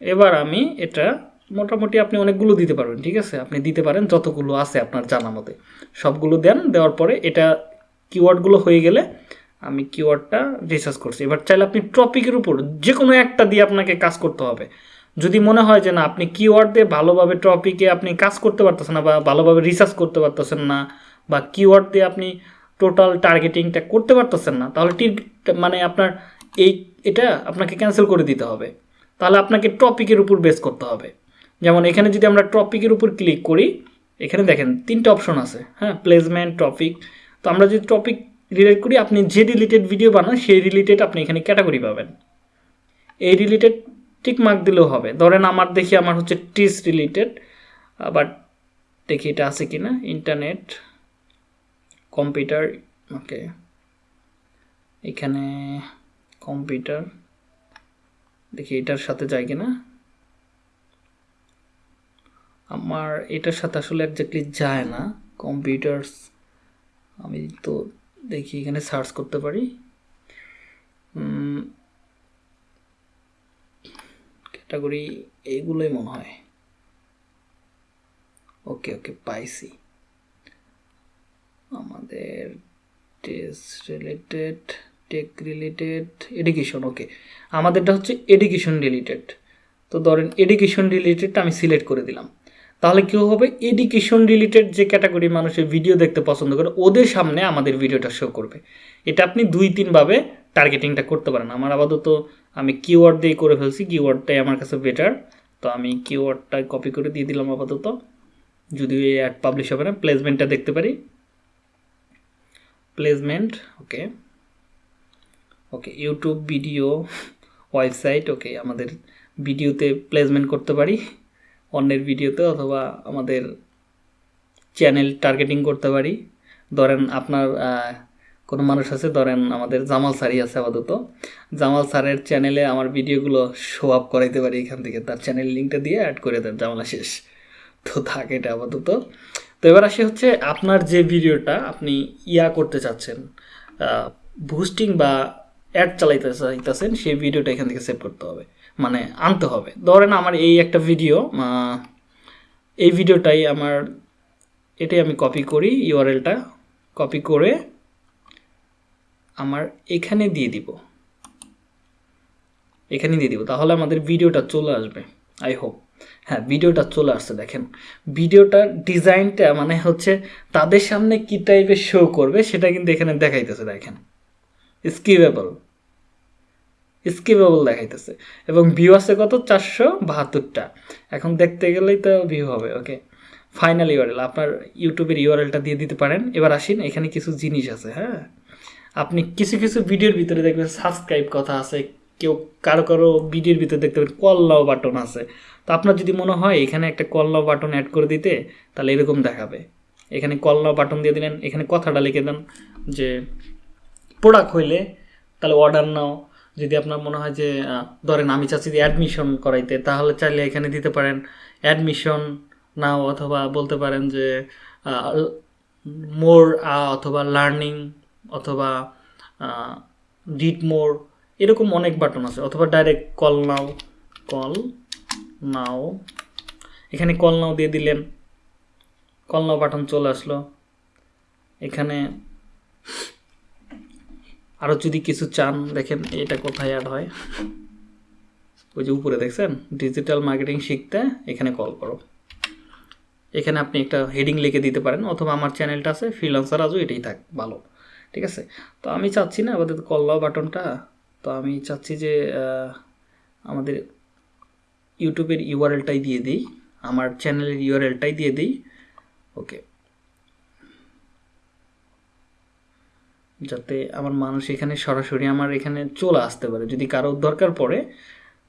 এবার আমি এটা মোটামুটি আপনি অনেকগুলো দিতে পারবেন, ঠিক আছে? আপনি দিতে পারেন যতগুলো আছে আপনার জানা মতে। সবগুলো দেন, দেওয়ার পরে এটা কিওয়ার্ডগুলো হয়ে গেলে আমি কিওয়ার্ডটা রিসার্চ করছি। এবার চাইলে আপনি টপিকের উপর যে কোনো একটা দিয়ে আপনাকে কাজ করতে হবে। যদি মনে হয় যে না, আপনি কিওয়ার্ড দিয়ে ভালোভাবে টপিকে আপনি কাজ করতে পারতেছেন না বা ভালোভাবে রিসার্চ করতে পারতেছেন না বা কিওয়ার্ড দিয়ে আপনি টোটাল টার্গেটিংটা করতে পারতেছেন না, তাহলে মানে আপনার এই, এটা আপনাকে ক্যান্সেল করে দিতে হবে। তাহলে আপনাকে টপিকের উপর বেস করতে হবে। যেমন এখানে যদি আমরা টপিকের উপর ক্লিক করি, এখানে দেখেন তিনটা অপশন আছে হ্যাঁ? প্লেসমেন্ট টপিক তো আমরা যদি টপিক রিলেট করি, আপনি যে রিলেটেড ভিডিও বানান, সেই রিলেটেড আপনি এখানে ক্যাটাগরি পাবেন। এই রিলেটেড টিক মার্ক দিলেও হবে। ধরেন আমার দেখি আমার হচ্ছে টিস রিলেটেড আবার দেখি এটা আছে কি না ইন্টারনেট কম্পিউটার ওকে এখানে কম্পিউটার দেখি এটার সাথে যায় কিনা? আমার এটার সাথে আসলে একজাক্টলি যায় না। কম্পিউটার্স আমি তো দেখি এখানে সার্চ করতে পারি। ক্যাটাগরি এইগুলোই মনে হয়। ওকে ওকে পাইছি। আমাদের test related tech related education okay আমাদেরটা হচ্ছে এডুকেশন রিলেটেড তো ধরেন এডুকেশন রিলেটেডটা আমি সিলেক্ট করে দিলাম। তাহলে কী হবে? এডুকেশন রিলেটেড যে ক্যাটাগরি মানুষের ভিডিও দেখতে পছন্দ করে, ওদের সামনে আমাদের ভিডিওটা শো করবে। এটা আপনি দুই তিনভাবে টার্গেটিংটা করতে পারেন। আমার আপাতত আমি কিওয়ার্ড দিয়ে করে ফেলছি কিওয়ার্ডটাই আমার কাছে বেটার তো আমি কিওয়ার্ডটা কপি করে দিয়ে দিলাম আপাতত। যদিও এই অ্যাড পাবলিশ হবে না প্লেসমেন্টটা দেখতে পারি। Placement okay okay YouTube video website okay আমাদের ভিডিওতে প্লেসমেন্ট করতে পারি। অন্যের ভিডিওতে অথবা আমাদের চ্যানেল টার্গেটিং করতে পারি। ধরেন আপনার কোনো মানুষ আছে, ধরেন আমাদের জামাল স্যারই আছে আপাতত। জামাল স্যারের চ্যানেলে আমার ভিডিওগুলো শো আপ করাইতে পারি এখান থেকে। তার চ্যানেল লিঙ্কটা দিয়ে অ্যাড করে দেন, জামালা শেষ। তো থাকে এটা আপাতত। তো এবার আসি হচ্ছে আপনার যে ভিডিওটা আপনি ইয়া করতে চাচ্ছেন বুস্টিং বা অ্যাড চালাইতে চাইতেছেন, সেই ভিডিওটা এখান থেকে সেভ করতে হবে। মানে আনতে হবে। ধরেন আমার এই একটা ভিডিও এই ভিডিওটাই আমার, এটাই আমি কপি করি ইউআরএলটা কপি করে আমার এখানে দিয়ে দিব। এখানে দিয়ে দিব, তাহলে আমাদের ভিডিওটা চলে আসবে আই হোপ হ্যাঁ ভিডিওটা চলে আসছে, দেখেন। ভিডিওটার ডিজাইনটা মানে হচ্ছে তাদের সামনে কী টাইপের শো করবে, সেটা কিন্তু এখানে দেখাইতেছে, দেখেন। স্কিপেবল স্কিপেবল দেখাইতেছে। এবং ভিউ আছে কত? চারশো বাহাত্তরটা। এখন দেখতে গেলেই তো ভিউ হবে ওকে ফাইনাল ইউআরএল আপনার ইউটিউবের ইউআরএলটা দিয়ে দিতে পারেন। এবার আসেন, এখানে কিছু জিনিস আছে হ্যাঁ? আপনি কিছু কিছু ভিডিওর ভিতরে দেখবেন সাবস্ক্রাইব কথা আছে, কেউ কারও কারও ভিডিওর ভিতরে দেখতে পাবেন কল নাও বাটন আছে। তো আপনার যদি মনে হয় এখানে একটা কল নাও বাটন অ্যাড করে দিতে, তাহলে এরকম দেখাবে। এখানে কল নাও বাটন দিয়ে দিলেন, এখানে কথাটা লিখে দেন যে প্রোডাক্ট হইলে, তাহলে অর্ডার নাও। যদি আপনার মনে হয় যে ধরেন আমি চাচ্ছি যে অ্যাডমিশন করাইতে, তাহলে চাইলে এখানে দিতে পারেন। অ্যাডমিশন নাও অথবা বলতে পারেন যে মোর অথবা লার্নিং অথবা ডিট মোর এরকম অনেক বাটন আছে। অথবা direct call now call now. এখানে কল নাও দিয়ে দিলেন। কল নাও বাটন চলে আসলো। এখানে আরও যদি কিছু চান, দেখেন এটা কোথায় অ্যাড হয়। ওই যে উপরে দেখছেন? ডিজিটাল মার্কেটিং শিখতে এখানে কল করো। এখানে আপনি একটা হেডিং লিখে দিতে পারেন, অথবা আমার চ্যানেলটা আছে ফ্রিলান্সার আজও এটাই থাক, ভালো। ঠিক আছে? তো আমি চাচ্ছি না, আপাতত কল্লাও বাটনটা তো আমি চাচ্ছি যে আমাদের ইউটিউবের ইউআরএলটাই দিয়ে দিই, আমার চ্যানেলের ইউআরএলটাই দিয়ে দিই। ওকে যাতে আমার মানুষ এখানে সরাসরি আমার এখানে চলে আসতে পারে। যদি কারও দরকার পড়ে,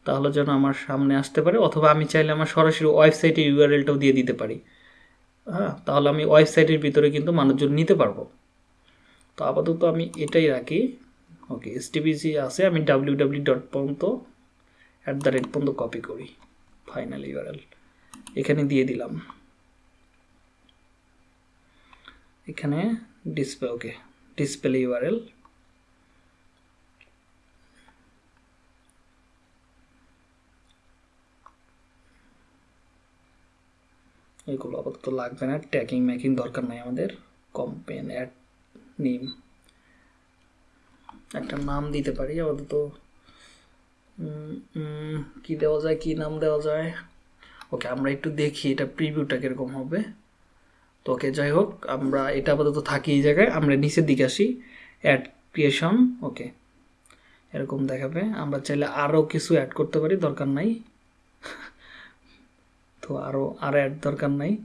তাহলে যেন আমার সামনে আসতে পারে, অথবা আমি চাইলে আমার সরাসরি ওয়েবসাইটের ইউআরএলটাও দিয়ে দিতে পারি। হ্যাঁ তাহলে আমি ওয়েবসাইটের ভিতরে কিন্তু মানুষজন নিতে পারব। তো আপাতত আমি এটাই রাখি। ওকে এসটিপিসি আছে, আমি ডাব্লিউ ডাব্লিউ ডট পর্যন্ত অ্যাট দ্য রেট পর্যন্ত কপি করি ফাইনাল ইউআরএল এখানে দিয়ে দিলাম। এখানে ডিসপ্লে ওকে। ডিসপ্লে ইউআরএল এগুলো আপাতত লাগবে না। ট্যাকিং ম্যাকিং দরকার নাই আমাদের। কম্পেন অ্যাড নেম একটা নাম দিতে পারি আপাতত। কি দেওয়া যায়, কি নাম দেওয়া যায়? ওকে, আমরা একটু দেখি এটা প্রিভিউটা কীরকম হবে। তো ওকে, যাই হোক, আমরা এটা আপাতত থাকি এই জায়গায়। আমরা নিচের দিকে আসি। Ad creation okay. এরকম দেখাবে। আমরা চাইলে আরও কিছু অ্যাড করতে পারি, দরকার নাই। তো আরও আর অ্যাড দরকার নাই।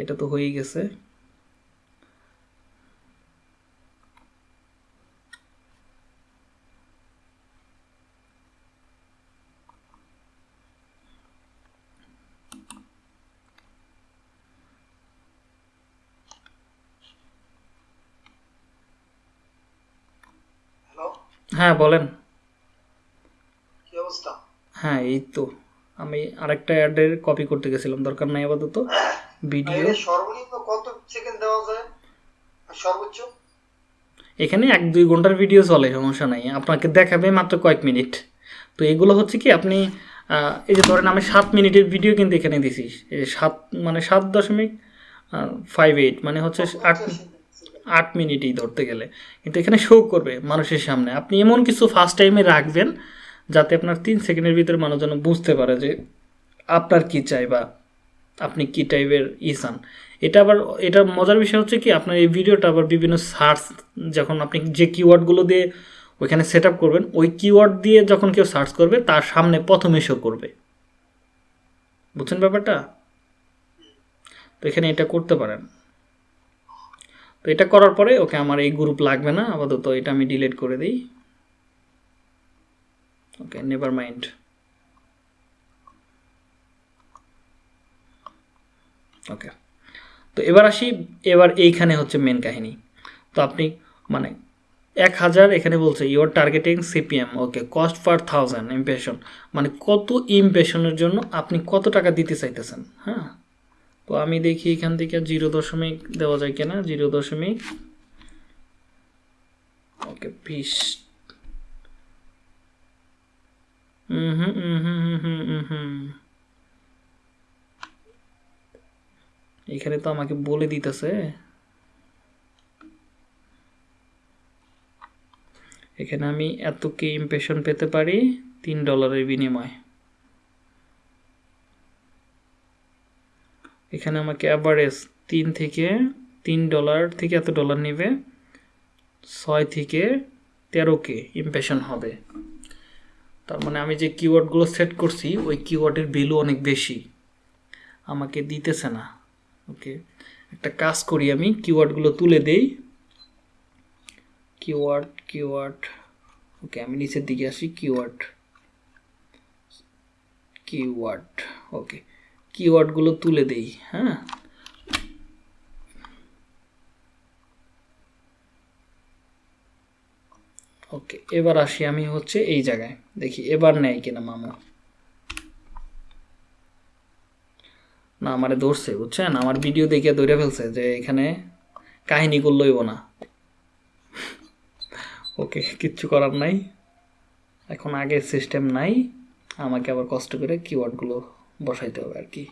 এটা তো হয়েই গেছে হ্যালো হ্যাঁ বলেন। কি অবস্থা? হ্যাঁ এই তো। আমি আরেকটা অ্যাডের কপি করতে গেছিলাম দরকার নাই আপাতত। ভিডিও সর্বনিম্ন কত সেকেন্ড দেওয়া যায়? সর্বোচ্চ? এখানে এক দুই ঘণ্টার ভিডিও চলে সমস্যা নাই। আপনাকে দেখাবে মাত্র কয়েক মিনিট। তো এগুলো হচ্ছে কি আপনি এই যে ধরেন আমি সাত মিনিটের ভিডিও কিন্তু এখানে দিছি। এই যে সাত মানে সাত দশমিক ফাইভ এইট মানে হচ্ছে আট আট মিনিটই ধরতে গেলে। কিন্তু এখানে শো করবে মানুষের সামনে। আপনি এমন কিছু ফার্স্ট টাইমে রাখবেন যাতে আপনার তিন সেকেন্ডের ভিতরে মানুষ যেন বুঝতে পারে যে আপনার কি চাই বা আপনি কি টাইপের ই চান। এটা আবার, এটা মজার বিষয় হচ্ছে কি, আপনার এই ভিডিওটা আবার বিভিন্ন সার্চ যখন আপনি যে কিওয়ার্ডগুলো দিয়ে ওইখানে সেট আপ করবেন, ওই কিওয়ার্ড দিয়ে যখন কেউ সার্চ করবে, তার সামনে প্রথমে শো করবে। বুঝছেন ব্যাপারটা? তো এখানে এটা করতে পারেন। তো এটা করার পরে ওকে আমার এই গ্রুপ লাগবে না, আপাতত এটা আমি ডিলিট করে দিই। ওকে নেভার মাইন্ড ওকে, তো এবার আসি, এবার এইখানে হচ্ছে মেন কাহিনী। তো আপনি মানে এক হাজার এখানে বলছে your targeting CPM okay cost per thousand impression মানে কত ইমপ্রেশনের জন্য আপনি কত টাকা দিতে চাইতেছেন হ্যাঁ? তো আমি দেখি এখান থেকে জিরো দশমিক দেওয়া যায় কিনা, জিরো দশমিক। ওকে, বিশ। হুম হুম হুম হুম এখানে তো আমাকে বলে দিতেছে। এখানে আমি এত কি ইম্প্রেশন পেতে পারি, তিন ডলারের বিনিময়ে। এখানে আমাকে অ্যাভারেজ তিন থেকে তিন ডলার থেকে এত ডলার নেবে। ছয় থেকে তেরো কে ইমপ্রেশন হবে। তার মানে আমি যে কিওয়ার্ডগুলো সেট করছি, ওই কিওয়ার্ডের ভ্যালু অনেক বেশি। আমাকে দিতেছে না। ওকে? একটা কাজ করি আমি কিওয়ার্ডগুলো তুলে দেই। কিওয়ার্ড কিওয়ার্ড ওকে, আমি নিচের দিকে আসি কিওয়ার্ড কিওয়ার্ড ওকে। কিওয়ার্ডগুলো তুলে দেই হ্যাঁ? ওকে এবার আসি আমি হচ্ছে এই জায়গায়। দেখি, এবার নেয় কিনা মামু? না, আমারে ধরছে, বুঝছেন? আমার ভিডিও দেখে ধরে ফেলছে যে এখানে কাহিনী করলইব না। ওকে, কিচ্ছু করার নাই। এখন আগের সিস্টেম নাই। আমাকে আবার কষ্ট করে কিওয়ার্ডগুলো বসাইতে হবে আর কি।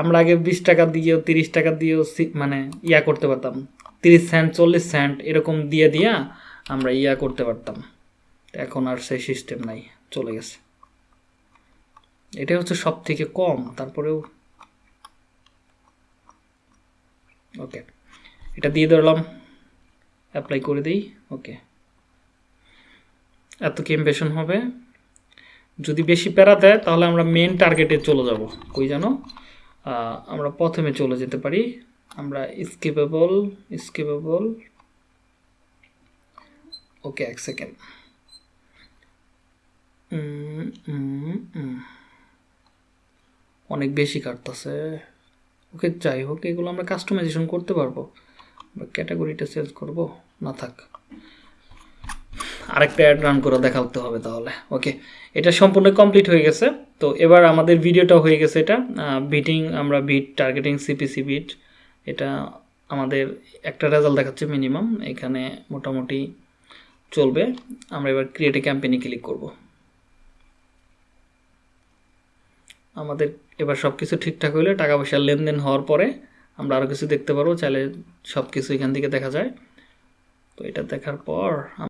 আমরা আগে বিশ টাকা দিয়েও তিরিশ টাকা দিয়েও মানে ইয়া করতে পারতাম। তিরিশ সেন্ট চল্লিশ সেন্ট এরকম দিয়ে দিয়া আমরা ইয়া করতে পারতাম। এখন আর সেই সিস্টেম নাই, চলে গেছে। এটা হচ্ছে সব থেকে কম, তারপরেও ওকে এটা দিয়ে ধরলাম। অ্যাপ্লাই করে দিই ওকে এত কি হবে? যদি বেশি প্যারা দেয় তাহলে আমরা মেন টার্গেটে চলে যাব। কই আহ, আমরা প্রথমে চলে যেতে পারি। আমরা স্কিপেবল স্কিপেবল ওকে এক সেকেন্ড অনেক বেশি কাটতেছে। ওকে যাই হোক এগুলো আমরা কাস্টমাইজেশন করতে পারব। ক্যাটাগরিটা চেঞ্জ করব। না থাক। আরেকটা অ্যাড রান করে দেখাতে হবে তাহলে। ওকে এটা সম্পূর্ণ কমপ্লিট হয়ে গেছে। তো এবার আমাদের ভিডিওটা হয়ে গেছে এটা। বিটিং আমরা বিট টার্গেটিং সিপিসি বিট এটা আমাদের একটা রেজাল্ট দেখাচ্ছে মিনিমাম এখানে মোটামুটি চলবে। আমরা এবার ক্রিয়েটে ক্যাম্পেইনে ক্লিক করব। আমাদের এবার সব কিছু ঠিকঠাক হলে টাকা পয়সার লেনদেন হওয়ার পরে আমরা আরও কিছু দেখতে পারব। চাইলে সব কিছু এখান থেকে দেখা যায়। তো এটা দেখার পর